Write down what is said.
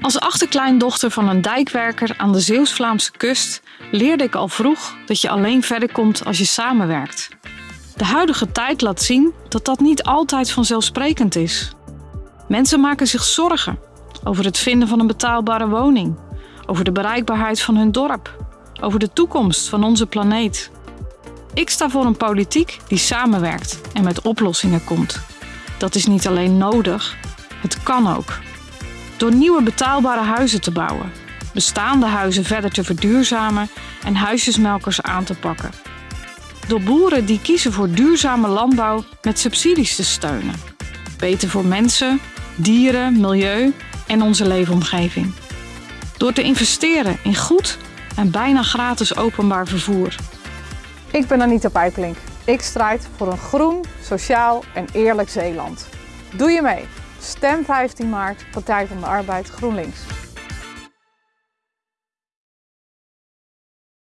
Als achterkleindochter van een dijkwerker aan de Zeeuws-Vlaamse kust leerde ik al vroeg dat je alleen verder komt als je samenwerkt. De huidige tijd laat zien dat dat niet altijd vanzelfsprekend is. Mensen maken zich zorgen over het vinden van een betaalbare woning, over de bereikbaarheid van hun dorp, over de toekomst van onze planeet. Ik sta voor een politiek die samenwerkt en met oplossingen komt. Dat is niet alleen nodig, het kan ook. Door nieuwe betaalbare huizen te bouwen, bestaande huizen verder te verduurzamen en huisjesmelkers aan te pakken. Door boeren die kiezen voor duurzame landbouw met subsidies te steunen. Beter voor mensen, dieren, milieu en onze leefomgeving. Door te investeren in goed en bijna gratis openbaar vervoer. Ik ben Anita Pijplink. Ik strijd voor een groen, sociaal en eerlijk Zeeland. Doe je mee? Stem 15 maart, Partij van de Arbeid GroenLinks.